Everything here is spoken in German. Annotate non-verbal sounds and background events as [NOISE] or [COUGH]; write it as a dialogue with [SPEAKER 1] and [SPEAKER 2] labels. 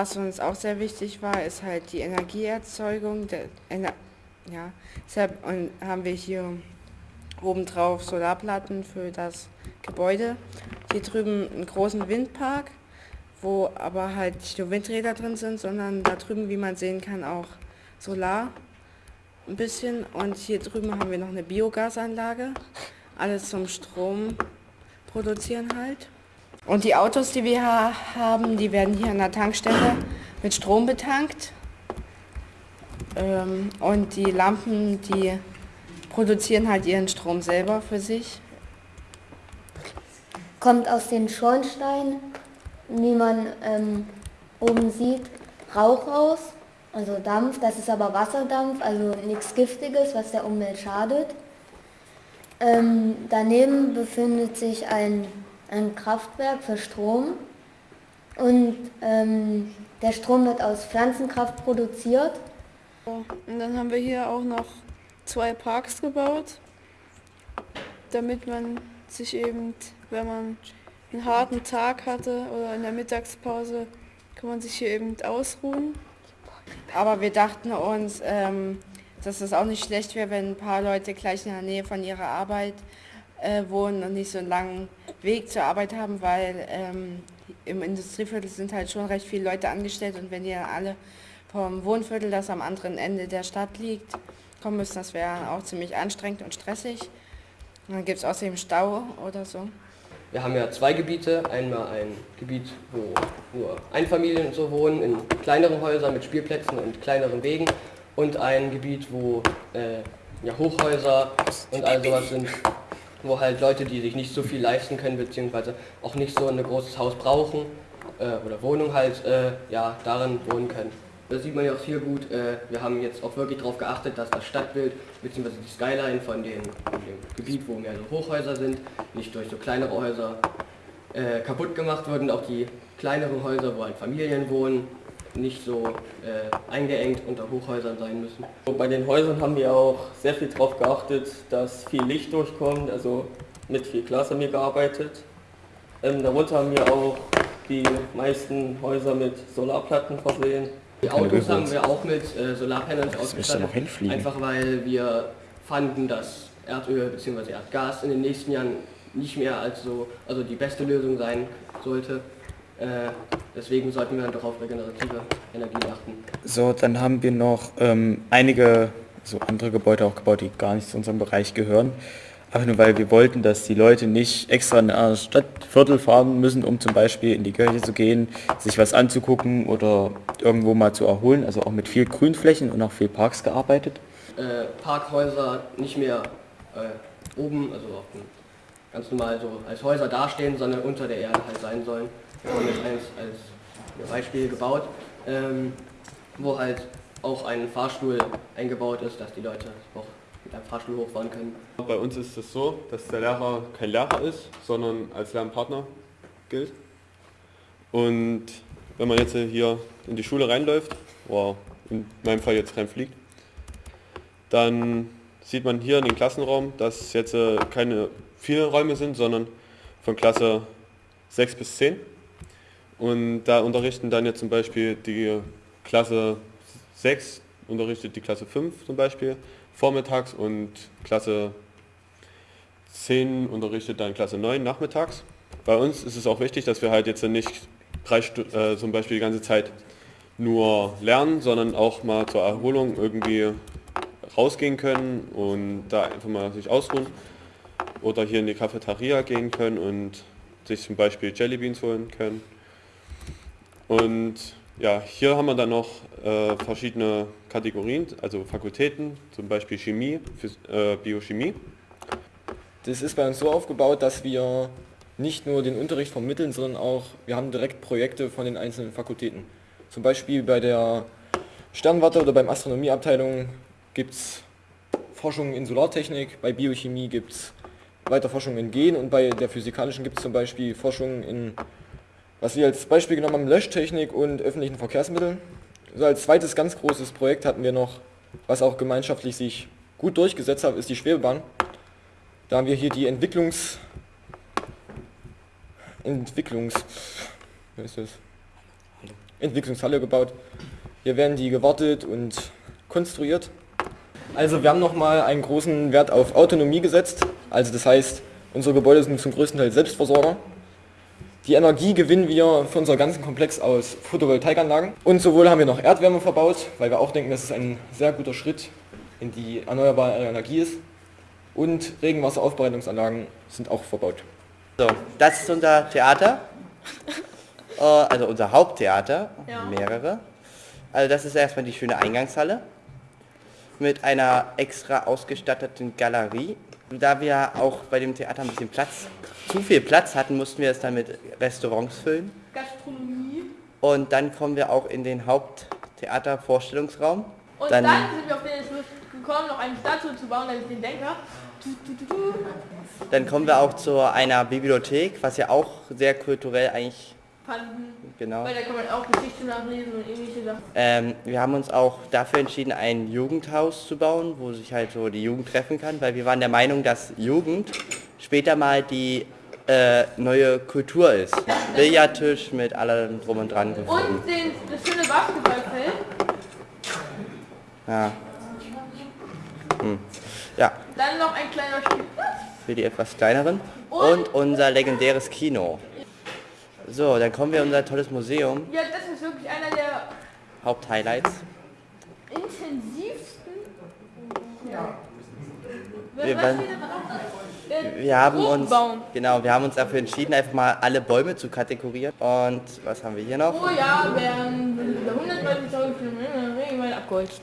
[SPEAKER 1] was uns auch sehr wichtig war, ist halt die Energieerzeugung. Der, Ener ja, deshalb haben wir hier obendrauf Solarplatten für das Gebäude. Hier drüben einen großen Windpark, wo aber halt nicht nur Windräder drin sind, sondern da drüben, wie man sehen kann, auch Solar ein bisschen. Und hier drüben haben wir noch eine Biogasanlage. Alles zum Strom produzieren halt. Und die Autos, die wir haben, die werden hier an der Tankstelle mit Strom betankt. Ähm, und die Lampen, die produzieren halt ihren Strom selber für sich.
[SPEAKER 2] Kommt aus den Schornsteinen, wie man ähm, oben sieht, Rauch raus, also Dampf. Das ist aber Wasserdampf, also nichts Giftiges, was der Umwelt schadet. Ähm, daneben befindet sich ein, ein Kraftwerk für Strom und ähm, der Strom wird aus Pflanzenkraft produziert.
[SPEAKER 3] Und dann haben wir hier auch noch zwei Parks gebaut, damit man sich eben, wenn man einen harten Tag hatte oder in der Mittagspause, kann man sich hier eben ausruhen.
[SPEAKER 1] Aber wir dachten uns, ähm, dass es auch nicht schlecht wäre, wenn ein paar Leute gleich in der Nähe von ihrer Arbeit äh, wohnen und nicht so einen langen Weg zur Arbeit haben, weil ähm, im Industrieviertel sind halt schon recht viele Leute angestellt und wenn die dann alle vom Wohnviertel, das am anderen Ende der Stadt liegt, kommen müssen, das wäre auch ziemlich anstrengend und stressig. Und dann gibt es außerdem Stau oder so.
[SPEAKER 4] Wir haben ja zwei Gebiete. Einmal ein Gebiet, wo nur Einfamilien und so wohnen, in kleineren Häusern mit Spielplätzen und kleineren Wegen. Und ein Gebiet, wo äh, ja, Hochhäuser und all sowas sind, wo halt Leute, die sich nicht so viel leisten können, beziehungsweise auch nicht so ein großes Haus brauchen äh, oder Wohnung halt, äh, ja, darin wohnen können. Das sieht man ja auch hier gut. Äh, wir haben jetzt auch wirklich darauf geachtet, dass das Stadtbild bzw. die Skyline von dem, von dem, Gebiet, wo mehr so Hochhäuser sind, nicht durch so kleinere Häuser äh, kaputt gemacht wird und auch die kleineren Häuser, wo halt Familien wohnen, nicht so äh, eingeengt unter Hochhäusern sein müssen.
[SPEAKER 5] Bei den Häusern haben wir auch sehr viel darauf geachtet, dass viel Licht durchkommt, also mit viel Glas haben wir gearbeitet. Ähm, darunter haben wir auch die meisten Häuser mit Solarplatten versehen.
[SPEAKER 4] Die Autos haben wir auch mit äh, Solarpanels ausgestattet, einfach weil wir fanden, dass Erdöl bzw. Erdgas in den nächsten Jahren nicht mehr als so, also die beste Lösung sein sollte. Äh, deswegen sollten wir doch auf regenerative Energien achten.
[SPEAKER 6] So, dann haben wir noch ähm, einige so andere Gebäude auch gebaut, die gar nicht zu unserem Bereich gehören. Einfach nur weil wir wollten, dass die Leute nicht extra in ein Stadtviertel fahren müssen, um zum Beispiel in die Kirche zu gehen, sich was anzugucken oder irgendwo mal zu erholen. Also auch mit viel Grünflächen und auch viel Parks gearbeitet.
[SPEAKER 4] Äh, Parkhäuser nicht mehr äh, oben, also ganz normal so als Häuser dastehen, sondern unter der Erde halt sein sollen. Jetzt eins als Beispiel gebaut, ähm, wo halt auch ein Fahrstuhl eingebaut ist, dass die Leute auch mit einem Fahrstuhl hochfahren können.
[SPEAKER 7] Bei uns ist es so, dass der Lehrer kein Lehrer ist, sondern als Lernpartner gilt. Und wenn man jetzt hier in die Schule reinläuft, oder in meinem Fall jetzt reinfliegt, dann sieht man hier in den Klassenraum, dass jetzt äh, keine vielen Räume sind, sondern von Klasse 6 bis 10. Und da unterrichten dann jetzt zum Beispiel die Klasse 6, unterrichtet die Klasse 5 zum Beispiel vormittags und Klasse 10 unterrichtet dann Klasse 9 nachmittags. Bei uns ist es auch wichtig, dass wir halt jetzt nicht drei äh, zum Beispiel die ganze Zeit nur lernen, sondern auch mal zur Erholung irgendwie rausgehen können und da einfach mal sich ausruhen oder hier in die Cafeteria gehen können und sich zum Beispiel Jellybeans holen können. Und ja, hier haben wir dann noch äh, verschiedene Kategorien, also Fakultäten, zum Beispiel Chemie, Phys äh, Biochemie.
[SPEAKER 8] Das ist bei uns so aufgebaut, dass wir nicht nur den Unterricht vermitteln, sondern auch, wir haben direkt Projekte von den einzelnen Fakultäten. Zum Beispiel bei der Sternwarte oder beim Astronomieabteilung gibt es Forschung in Solartechnik, bei Biochemie gibt es weiter Forschung in Gen und bei der physikalischen gibt es zum Beispiel Forschung in was wir als Beispiel genommen haben, Löschtechnik und öffentlichen Verkehrsmitteln. So als zweites ganz großes Projekt hatten wir noch, was auch gemeinschaftlich sich gut durchgesetzt hat, ist die Schwebebahn. Da haben wir hier die Entwicklungs... Entwicklungs... Was ist das? Entwicklungshalle gebaut. Hier werden die gewartet und konstruiert. Also wir haben nochmal einen großen Wert auf Autonomie gesetzt. Also das heißt, unsere Gebäude sind zum größten Teil Selbstversorger. Die Energie gewinnen wir für unser ganzen Komplex aus Photovoltaikanlagen. Und sowohl haben wir noch Erdwärme verbaut, weil wir auch denken, dass es ein sehr guter Schritt in die erneuerbare Energie ist. Und Regenwasseraufbereitungsanlagen sind auch verbaut.
[SPEAKER 9] So, das ist unser Theater. [LAUGHS] Äh, also unser Haupttheater,
[SPEAKER 3] Ja.
[SPEAKER 9] mehrere. Also das ist erstmal die schöne Eingangshalle mit einer extra ausgestatteten Galerie. Da wir auch bei dem Theater ein bisschen Platz, zu viel Platz hatten, mussten wir es dann mit Restaurants füllen.
[SPEAKER 3] Gastronomie.
[SPEAKER 9] Und dann kommen wir auch in den Haupttheater-Vorstellungsraum.
[SPEAKER 3] Und
[SPEAKER 9] Dann-
[SPEAKER 3] dann, sind wir auf den Entschluss gekommen, noch eine Statue zu bauen, nämlich den Denker.
[SPEAKER 9] Dann kommen wir auch zu einer Bibliothek, was ja auch sehr kulturell eigentlich,
[SPEAKER 3] Fanden.
[SPEAKER 9] genau.
[SPEAKER 3] Weil da kann man auch Geschichte nachlesen und ähnliche Sachen.
[SPEAKER 9] Ähm, wir haben uns auch dafür entschieden, ein Jugendhaus zu bauen, wo sich halt so die Jugend treffen kann, weil wir waren der Meinung, dass Jugend später mal die äh, neue Kultur ist. Billardtisch mit allem drum und dran gefunden.
[SPEAKER 3] Und den, das schöne Basketballfeld.
[SPEAKER 9] Ja. Hm. ja,
[SPEAKER 3] Dann noch ein kleiner Spielplatz.
[SPEAKER 9] für die etwas kleineren.
[SPEAKER 3] Und-
[SPEAKER 9] Und unser legendäres Kino. So, dann kommen wir in unser tolles Museum.
[SPEAKER 3] Ja, das ist wirklich einer der
[SPEAKER 9] Haupthighlights.
[SPEAKER 3] intensivsten.
[SPEAKER 9] Wir
[SPEAKER 3] Was
[SPEAKER 9] waren- Wir haben uns, genau, wir haben uns dafür entschieden, einfach mal alle Bäume zu kategorieren. Und was haben wir hier noch?
[SPEAKER 3] Pro Jahr werden 130.000 Kilometer Regenwald abgeholzt.